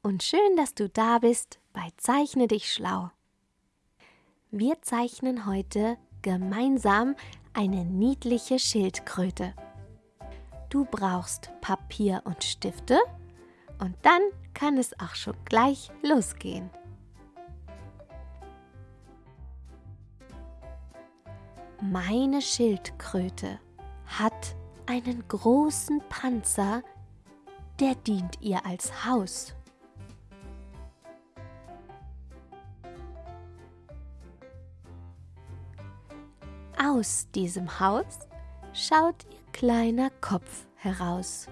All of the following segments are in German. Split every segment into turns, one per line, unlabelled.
und schön, dass du da bist bei Zeichne dich schlau. Wir zeichnen heute gemeinsam eine niedliche Schildkröte. Du brauchst Papier und Stifte und dann kann es auch schon gleich losgehen. Meine Schildkröte hat einen großen Panzer, der dient ihr als Haus. Aus diesem Haus schaut ihr kleiner Kopf heraus.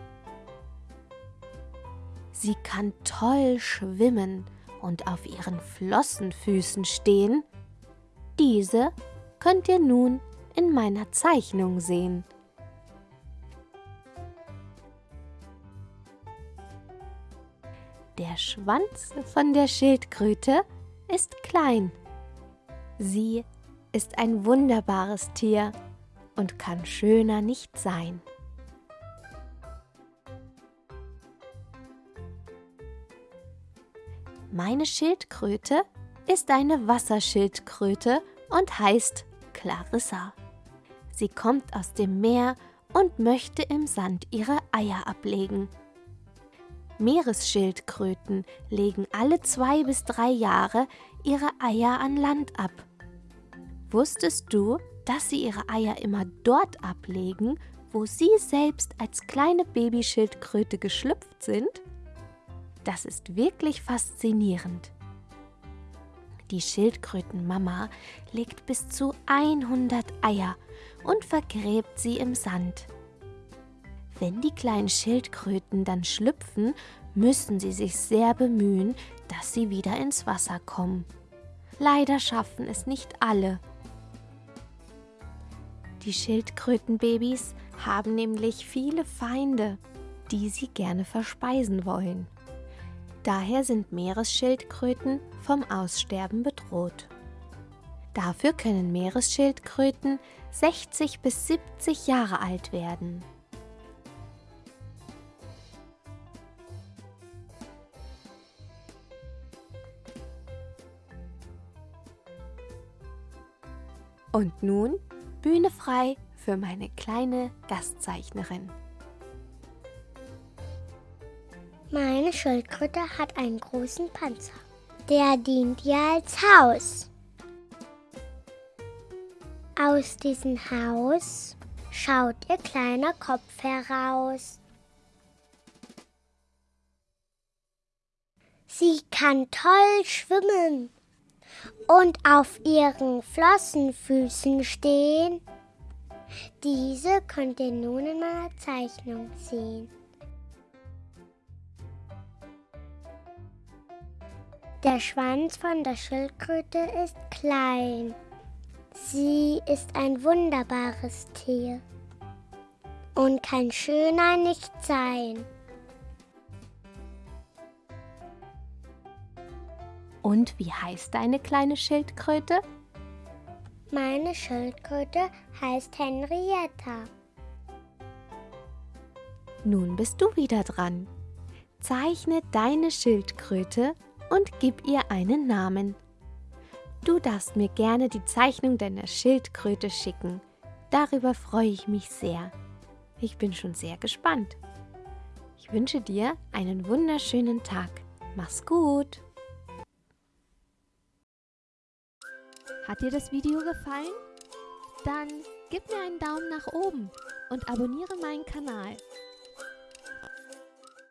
Sie kann toll schwimmen und auf ihren Flossenfüßen stehen. Diese könnt ihr nun in meiner Zeichnung sehen. Der Schwanz von der Schildkröte ist klein. Sie ist ein wunderbares Tier und kann schöner nicht sein. Meine Schildkröte ist eine Wasserschildkröte und heißt Clarissa. Sie kommt aus dem Meer und möchte im Sand ihre Eier ablegen. Meeresschildkröten legen alle zwei bis drei Jahre ihre Eier an Land ab. Wusstest du, dass sie ihre Eier immer dort ablegen, wo sie selbst als kleine Babyschildkröte geschlüpft sind? Das ist wirklich faszinierend. Die Schildkrötenmama legt bis zu 100 Eier und vergräbt sie im Sand. Wenn die kleinen Schildkröten dann schlüpfen, müssen sie sich sehr bemühen, dass sie wieder ins Wasser kommen. Leider schaffen es nicht alle. Die Schildkrötenbabys haben nämlich viele Feinde, die sie gerne verspeisen wollen. Daher sind Meeresschildkröten vom Aussterben bedroht. Dafür können Meeresschildkröten 60 bis 70 Jahre alt werden. Und nun Bühne frei für meine kleine Gastzeichnerin.
Meine Schildkröte hat einen großen Panzer. Der dient ihr als Haus. Aus diesem Haus schaut ihr kleiner Kopf heraus. Sie kann toll schwimmen und auf ihren Flossenfüßen stehen. Diese könnt ihr nun in meiner Zeichnung sehen. Der Schwanz von der Schildkröte ist klein. Sie ist ein wunderbares Tier und kann schöner nicht sein.
Und wie heißt deine kleine Schildkröte?
Meine Schildkröte heißt Henrietta.
Nun bist du wieder dran. Zeichne deine Schildkröte und gib ihr einen Namen. Du darfst mir gerne die Zeichnung deiner Schildkröte schicken. Darüber freue ich mich sehr. Ich bin schon sehr gespannt. Ich wünsche dir einen wunderschönen Tag. Mach's gut! Hat dir das Video gefallen? Dann gib mir einen Daumen nach oben und abonniere meinen Kanal.